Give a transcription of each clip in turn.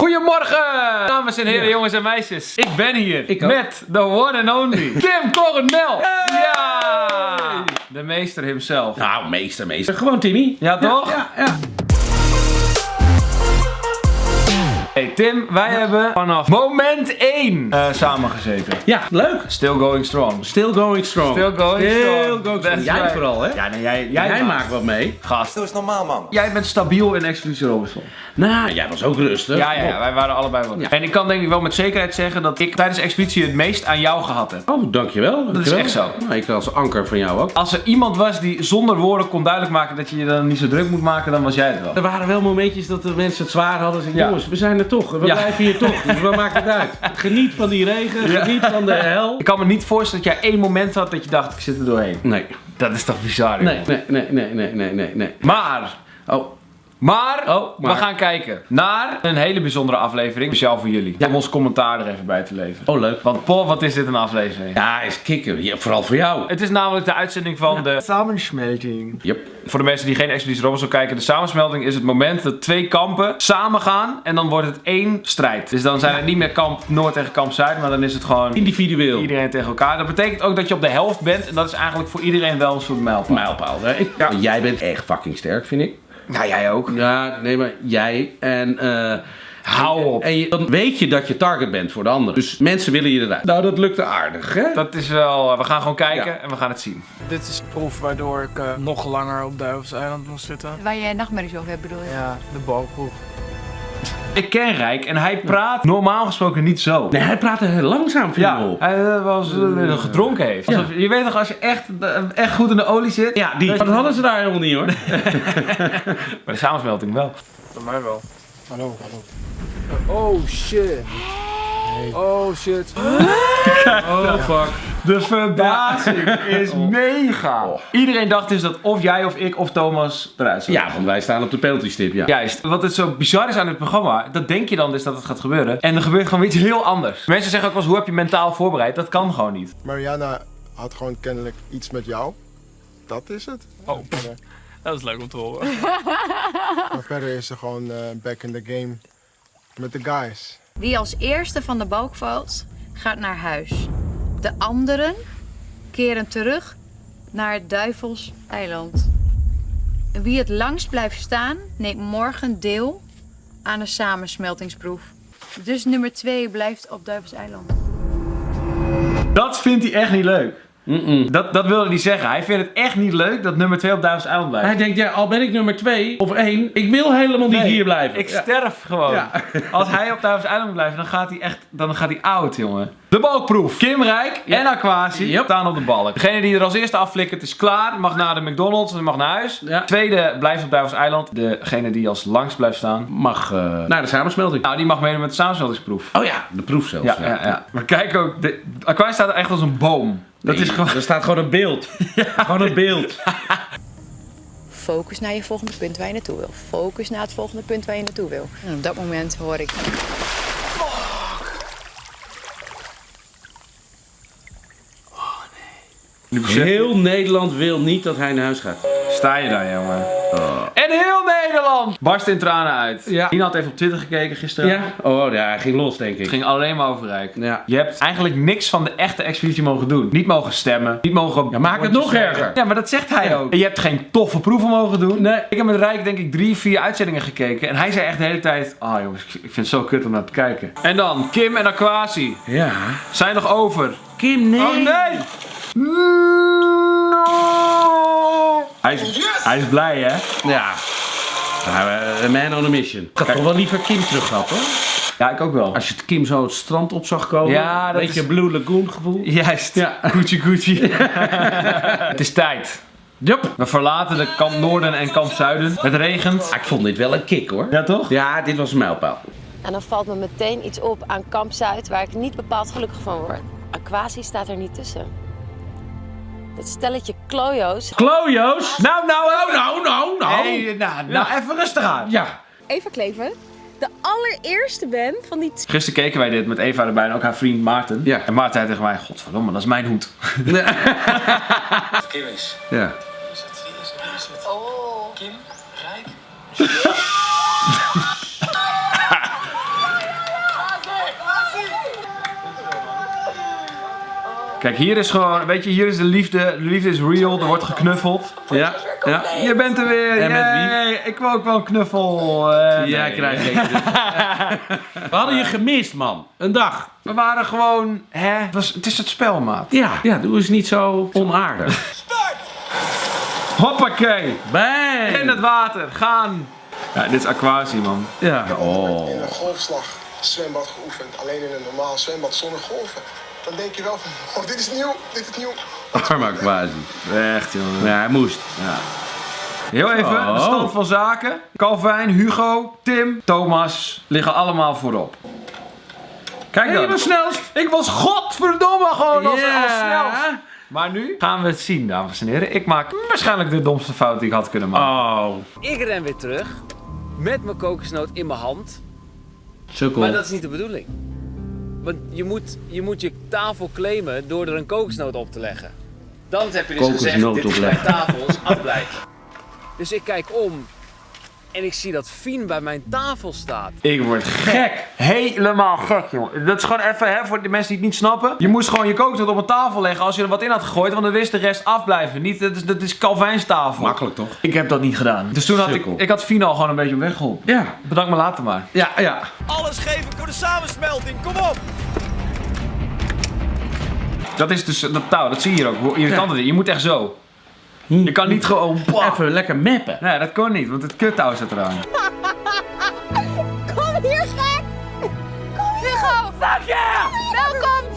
Goedemorgen, dames en heren, jongens en meisjes. Ik ben hier Ik met the one and only Tim Coronel. Ja, de meester himself. Nou, meester, meester. Gewoon Timmy. Ja, toch? Ja, ja. Hey Tim, wij hebben vanaf moment 1 eh samengezeten. Ja, leuk. Still going strong. Still going strong. Still going Still strong. going strong. Jij right. vooral, hè? Ja, nee, jij, Jij, jij, maakt wat mee. Gast. Doe eens normaal, man. Jij bent stabiel in Expeditie Robinson. Nou, jij was ook rustig. Ja, ja, ja, wij waren allebei wel. Ja. En ik kan denk ik wel met zekerheid zeggen dat ik tijdens de expeditie het meest aan jou gehad heb. Oh, dankjewel. dankjewel. echt zo. Nou, ik als anker van jou ook. Als er iemand was die zonder woorden kon duidelijk maken dat je je dan niet zo druk moet maken, dan was jij het wel. Er waren wel momentjes dat de mensen het zwaar hadden. Zeg, Ja. jongens, we zijn er toch. We Ja. blijven hier toch. Dus wat maakt het uit? Geniet van die regen. Ja. Geniet van de hel. Ik kan me niet voorstellen dat jij één moment had dat je dacht, ik zit er doorheen. Nee. Dat is toch bizar, Nee, nee, nee, nee, nee, nee, nee, nee. Maar, Oh, maar, Oh, maar. we gaan kijken naar een hele bijzondere aflevering, speciaal voor jullie. Om ons commentaar er even bij te leveren. oh leuk. Want Paul, wat is dit een aflevering? Ja, is kicken. Ja, vooral voor jou. Het is namelijk de uitzending van de samensmelting. Yep. Voor de mensen die geen Expeditie Robinson kijken, de samensmelting is het moment dat twee kampen samen gaan en dan wordt het één strijd. Dus dan zijn het niet meer kamp Noord tegen kamp Zuid, maar dan is het gewoon Individueel. iedereen tegen elkaar. Dat betekent ook dat je op de helft bent en dat is eigenlijk voor iedereen wel een soort mijlpaal. Mijlpaal. hè? Ik- Ja. Jij bent echt fucking sterk, vind ik. Ja, jij ook. Ja, nee, maar jij en... eh Hou op. En je, dan weet je dat je target bent voor de ander. Dus mensen willen je eruit. Nou, dat lukte aardig, hè? Dat is wel, we gaan gewoon kijken Ja. en we gaan het zien. Dit is de proef waardoor ik eh, nog langer op Duivels Eiland moest zitten. Waar jij nachtmerries over hebt, bedoel je? Ja, de balproef. Ik ken Rijk en hij praat normaal gesproken niet zo. Nee, hij praatte heel langzaam, viel me Ja, op. hij eh, was eh, gedronken heeft. Ja. Alsof- je weet toch, als je echt, eh, echt goed in de olie zit. Ja, die. Dat hadden ze daar helemaal niet, hoor. Bij de samensmelting wel. Bij mij wel. Hallo, hallo. Oh shit. Oh shit. Oh, fuck. De verbazing is mega. Iedereen dacht dus dat of jij of ik of Thomas eruit zou. Ja, want wij staan op de penalty-stip, ja. Juist. Wat het zo bizar is aan dit programma, dat denk je dan dus dat het gaat gebeuren. En er gebeurt gewoon iets heel anders. Mensen zeggen ook wel eens, hoe heb je mentaal voorbereid? Dat kan gewoon niet. Mariana had gewoon kennelijk iets met jou. Dat is het. Oh. Dat is leuk om te horen. maar verder is ze gewoon eh, back in the game met de guys. Wie als eerste van de balk valt, gaat naar huis. De anderen keren terug naar het Duivels eiland. Wie het langst blijft staan, neemt morgen deel aan de samensmeltingsproef. Dus nummer 2 blijft op Duivels eiland. Dat vindt hij echt niet leuk. Dat, dat wilde hij zeggen. Hij vindt het echt niet leuk dat nummer 2 op Duivels Eiland blijft. Hij denkt, ja, al ben ik nummer twee of één, ik wil helemaal niet Nee, hier blijven. Ik Ja. sterf gewoon. Ja. Als hij op Duivels Eiland blijft, dan gaat hij echt dan gaat hij oud, jongen. De balkproef. Kim Rijk en Aquasi Yep. staan op de balk. Degene die er als eerste afflikkert is klaar. Mag naar de McDonald's en mag naar huis. Tweede blijft op Duivels Eiland. Degene die als langst blijft staan. Mag eh, naar de samensmelting. Nou, die mag meedoen met de samensmeltingsproef. Oh ja, de proef zelfs. Ja, ja, ja. Maar kijk ook, de, Aquasi staat er echt als een boom. Dat Nee, is gewoon... Er staat gewoon een beeld. Gewoon een beeld. Focus naar je volgende punt waar je naartoe wil. Focus naar het volgende punt waar je naartoe wil. En op dat moment hoor ik. Je- Heel Nederland wil niet dat hij naar huis gaat. Sta je daar, jongen. En heel Nederland barst in tranen uit. Ja. Nina had even op Twitter gekeken gisteren. Ja? Oh ja, hij ging los, denk ik. Het ging alleen maar over Rijk. Ja. Je hebt eigenlijk niks van de echte expeditie mogen doen. Niet mogen stemmen. Niet mogen... Ja, maak het nog erger. Ja, maar dat zegt hij Ja. ook. En je hebt geen toffe proeven mogen doen. Nee. Ik heb met Rijk denk ik drie, vier uitzendingen gekeken. En hij zei echt de hele tijd... Ah jongens, ik ik vind het zo kut om naar te kijken. En dan Kim en Aquasi. Ja. Zijn nog over. Kim, nee. Oh nee! Hij is, hij is blij hè? Ja. Nou, a man on a mission. Ik had toch wel liever Kim terug gehad, hoor. Ja, ik ook wel. Als je het Kim zo het strand op zag komen. Ja, dat Beetje is- Blue Lagoon gevoel. Juist. Ja. Gucci Gucci. het is tijd. Yup. We verlaten de kamp Noorden en kamp Zuiden. Het regent. Ik vond dit wel een kick, hoor. Ja toch? Ja, dit was een mijlpaal. En dan valt me meteen iets op aan Kamp Zuid waar ik niet bepaald gelukkig van word. Aquasi staat er niet tussen. Dat stelletje klojo's. Klojo's. Nou, nou, Nou, nou, nou, nou. Hey, nou, nou even rustig aan. Ja. Eva Kleven, de allereerste band van die Gisteren keken wij dit met Eva erbij en ook haar vriend Maarten. Ja. En Maarten zei tegen mij, godverdomme, dat is mijn hoed. Kim is. Ja. Oh. Kim, Rijk. Kijk, hier is gewoon, weet je, hier is de liefde. De liefde is real, er wordt geknuffeld. Ja, ja. Je bent er weer. En met wie? Yay, Ik wil ook wel een knuffel. eh, Jij nee. krijgt deze. We hadden je gemist, man. Een dag. We waren gewoon, hè? Het, was, het is het spel, maat. Ja, ja, doe eens niet zo onaardig. Hoppakee. Bang! In het water, gaan. Ja, dit is aquatie, man. Ja. Oh. in een golfslag zwembad geoefend. Alleen in een normaal zwembad zonder golven. Dan denk je wel van, oh, dit is nieuw, dit is nieuw. Arme quasi. Echt, jongen. Ja, hij moest. Heel even, de Oh. stand van zaken. Calvin, Hugo, Tim, Thomas liggen allemaal voorop. Kijk Hey, dan. je was snelst. Ik was godverdomme gewoon als, Ja. als snelst. Maar nu gaan we het zien, dames en heren. Ik maak waarschijnlijk de domste fout die ik had kunnen maken. Oh. Ik ren weer terug met mijn kokosnoot in mijn hand. Sukkel. Maar dat is niet de bedoeling. Want je moet, je moet je tafel claimen door er een kokosnoot op te leggen. Dan heb je dus gezegd, dit is mijn tafel, afblijven. Dus ik kijk om en ik zie dat Fien bij mijn tafel staat. Ik word gek. Helemaal gek, jongen. Dat is gewoon even, hè, voor de mensen die het niet snappen. Je moest gewoon je kokosnoot op een tafel leggen als je er wat in had gegooid, want dan wist de rest afblijven. Niet, dat is, dat is Calvijns tafel. Makkelijk toch? Ik heb dat niet gedaan. Dus toen had ik, ik had Fien al gewoon een beetje op weg geholpen. Ja. Bedankt me later maar. Ja, ja. Alles geven voor de samensmelting, kom op! Dat is dus dat touw, dat zie je hier ook. Het is. Je moet echt zo. Je kan niet gewoon... Even lekker mappen. Nee, dat kon niet, want het kuttouw zit eraan. Kom hier, gek! Kom hier! Hugo! Fuck yeah! Welkom!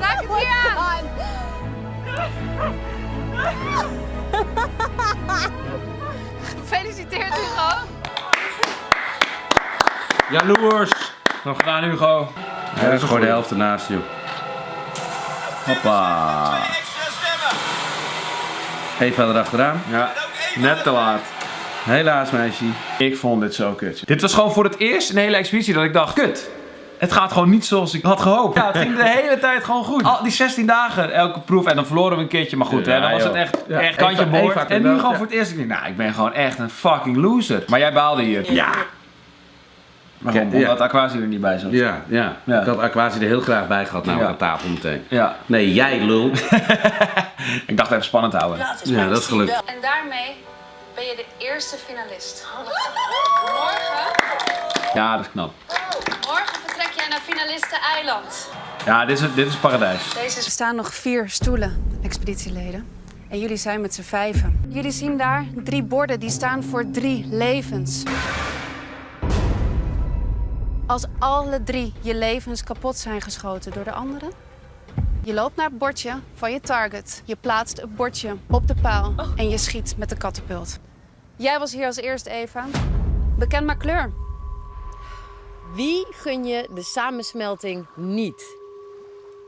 Raak het hier aan! Gefeliciteerd, Hugo! Jaloers. Nog gedaan, Hugo. Ja, dat is gewoon de helft ernaast, joh. Hoppa. Even erachteraan. Ja, net te laat. Helaas, meisje. Ik vond dit zo kut. Dit was gewoon voor het eerst in de hele expeditie dat ik dacht, kut. Het gaat gewoon niet zoals ik had gehoopt. Ja, het ging de hele tijd gewoon goed. Al die 16 dagen, elke proef. En dan verloren we een keertje. Maar goed, Ja, hè, dan was het echt, Ja, echt kantje boord. En nu gewoon ja. voor het eerst. Ik denk, nou, ik ben gewoon echt een fucking loser. Maar jij baalde hier. Ja. Waarom? Ja. Omdat Aquasi er niet bij zat. Ja, ja. Ja. Ik had Aquasi er heel graag bij gehad, namelijk Ja. aan tafel meteen. Ja, Nee, jij lul. ik dacht even spannend houden. Ja, dat is gelukt. En daarmee ben je de eerste finalist. Morgen, Ja, dat is knap. morgen vertrek jij naar finalisten-eiland. Ja, dit is, dit is paradijs. Deze Er staan nog vier stoelen, expeditieleden. En jullie zijn met z'n vijven. Jullie zien daar drie borden die staan voor drie levens. Als alle drie je levens kapot zijn geschoten door de anderen, je loopt naar het bordje van je target. Je plaatst het bordje op de paal en je schiet met de katapult. Jij was hier als eerste, Eva. Bekend maar kleur. Wie gun je de samensmelting niet?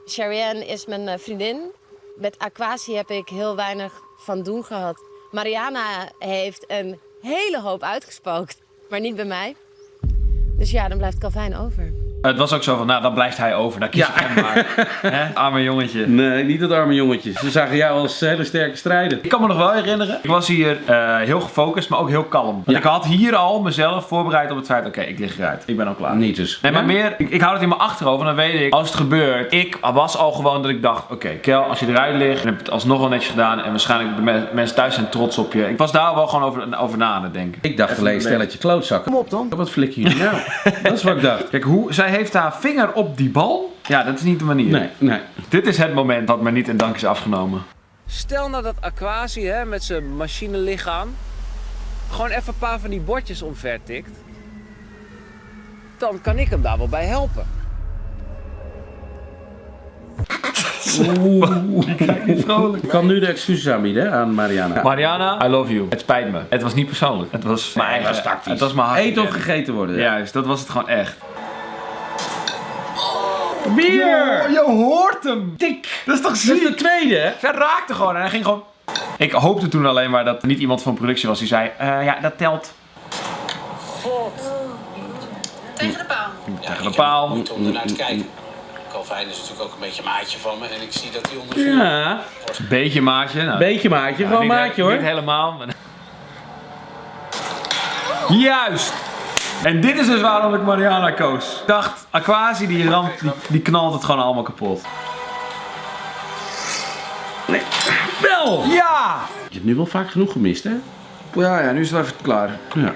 Charianne is mijn eh, vriendin. Met Aquasi heb ik heel weinig van doen gehad. Mariana heeft een hele hoop uitgespookt, maar niet bij mij. Dus ja, dan blijft Calvin over. Het was ook zo van, nou, dan blijft hij over. Dan kies ik hem maar. Hè? Arme jongetje. Nee, niet dat arme jongetje. Ze zagen jou als hele sterke strijder. Ik kan me nog wel herinneren. Ik was hier eh, heel gefocust, maar ook heel kalm. Want Ja. ik had hier al mezelf voorbereid op het feit, oké, ik lig eruit. Ik ben al klaar. Niet dus. Nee, maar Ja? meer, ik, ik hou het in mijn achterhoofd en dan weet ik, als het gebeurt, ik was al gewoon dat ik dacht, oké, Kel, als je eruit ligt, dan heb je het alsnog wel netjes gedaan en waarschijnlijk de me- mensen thuis zijn trots op je. Ik was daar wel gewoon over, over na aan het denken. Ik dacht alleen een stelletje klootzakken. Kom op dan. Wat flikken jullie nou? dat is wat ik dacht. Kijk, hoe, zij heeft haar vinger op die bal. Ja, dat is niet de manier. Nee, nee. Dit is het moment dat me niet in dank is afgenomen. Stel nou dat Aquasi hè, met zijn machinelichaam gewoon even een paar van die bordjes omver tikt. Dan kan ik hem daar wel bij helpen. Ik kan nu de excuses aanbieden aan Mariana. Mariana, I love you. Het spijt me. Het was niet persoonlijk. Het was mijn eigen tactisch. Het was mijn hart. Eten of gegeten worden. Juist, dat was het gewoon echt. Bier! je hoort hem! Dik! Dat is toch Dat is de tweede, hè? Zij raakte gewoon en hij ging gewoon... Ik hoopte toen alleen maar dat er niet iemand van productie was die zei... eh, ja, dat telt. Tegen de paal. Tegen de paal. Om ernaar te kijken. Calvin is natuurlijk ook een beetje maatje van me en ik zie dat hij onder Ja. Beetje maatje. Nou, Beetje maatje, ja, gewoon maatje hoor. Niet helemaal. maar- Juist! En dit is dus waarom ik Mariana koos. Ik dacht, Aquasi die ramp, die, die knalt het gewoon allemaal kapot. Nee. Wel! Ja! Je hebt nu wel vaak genoeg gemist, hè? Ja, ja, nu is het even klaar. Ja.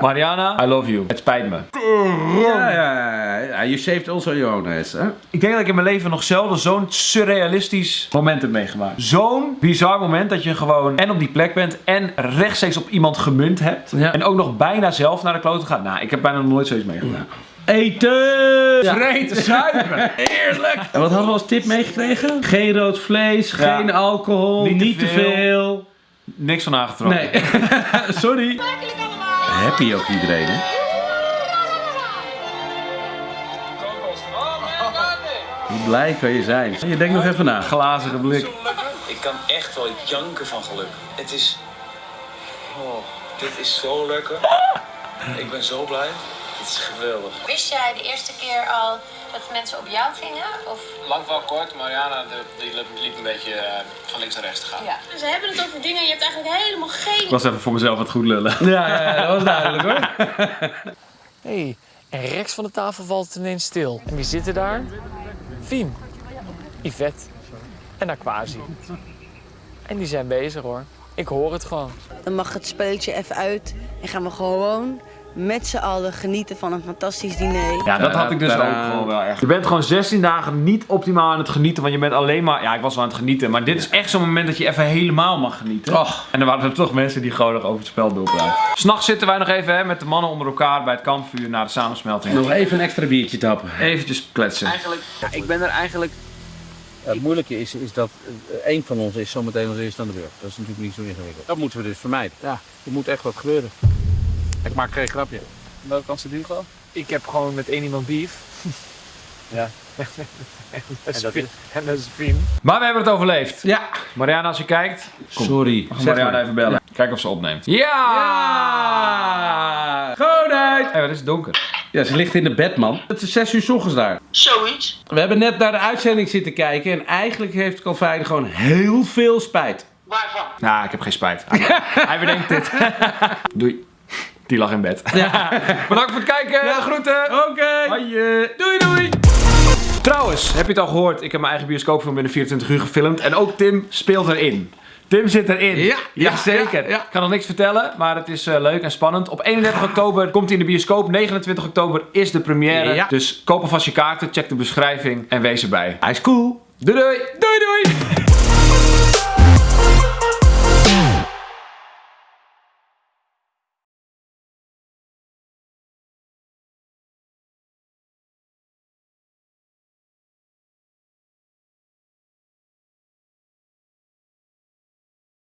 Mariana, I love you. Het spijt me. Ja, ja, ja. You saved also your own ass, hè? Ik denk dat ik in mijn leven nog zelden zo'n surrealistisch moment heb meegemaakt. Zo'n bizar moment dat je gewoon en op die plek bent en rechtstreeks op iemand gemunt hebt. Ja. En ook nog bijna zelf naar de klote gaat. Nou, ik heb bijna nog nooit zoiets meegemaakt. Eten! Vreten, zuipen. Heerlijk. En wat hadden we als tip meegekregen? Geen rood vlees, Ja. geen alcohol, Niet niet, te te veel. veel. Niks van aangetrokken. Nee. Sorry. Happy ook iedereen, hè? Hoe blij kan je zijn? Je denkt nog even na. Glazige blik. Ik kan echt wel janken van geluk. Het is. Oh, dit is zo lekker. Ik ben zo blij. Het is geweldig. Wist jij de eerste keer al dat mensen op jou gingen? Of... Lang wel kort, Mariana de, die liep, een beetje eh, van links naar rechts te gaan. Ja. Ze hebben het over dingen en je hebt eigenlijk helemaal geen... Ik was even voor mezelf wat goed lullen. Ja, ja, ja, dat was duidelijk hoor. hey, en rechts van de tafel valt het ineens stil. En wie zitten daar? Fien, Yvette en Aquasi. En die zijn bezig hoor. Ik hoor het gewoon. Dan mag het spelletje even uit en gaan we gewoon met z'n allen genieten van een fantastisch diner. Ja, dat had ik dus ook Tadaa. gewoon wel echt. Je bent gewoon 16 dagen niet optimaal aan het genieten, want je bent alleen maar... Ja, ik was wel aan het genieten, maar dit is echt zo'n moment dat je even helemaal mag genieten. Och. En er waren er toch mensen die gewoon nog over het spel doorpraten. S'nachts zitten wij nog even hè, met de mannen onder elkaar bij het kampvuur na de samensmelting. Nog even een extra biertje tappen. Eventjes kletsen. Eigenlijk, Ja, ik ben er eigenlijk... het moeilijke is, is dat één van ons is zometeen als eerste aan de beurt. Dat is natuurlijk niet zo ingewikkeld. Dat moeten we dus vermijden. Ja, er moet echt wat gebeuren. Ik maak geen grapje. Welke kans het Hugo? Ik heb gewoon met één iemand beef. Ja. en dat is Fien. En dat is Fien. Maar we hebben het overleefd. Ja. Mariana, als je kijkt, Sorry. mag Mariana even bellen. Kijken of ze opneemt. Ja! Ja! Goedheid! Hé, wat is het donker? Ja, ze ligt in de bed, man. Het is 6 uur 's ochtends daar. Zoiets. We hebben net naar de uitzending zitten kijken en eigenlijk heeft Calvijn gewoon heel veel spijt. Waarvan? Nou, ik heb geen spijt. Hij, hij bedenkt dit. Doei. Die lag in bed. Bedankt voor het kijken. Groeten. Oké. Hoi. Doei doei. Trouwens, heb je het al gehoord? Ik heb mijn eigen bioscoopfilm binnen 24 uur gefilmd. En ook Tim speelt erin. Tim zit erin. Ja, ja, zeker. ja, ja. Ik kan nog niks vertellen, maar het is eh, leuk en spannend. Op 31 oktober komt hij in de bioscoop. 29 oktober is de première. Ja. Dus koop alvast je kaarten, check de beschrijving en wees erbij. Hij is cool. Doei doei. Doei doei.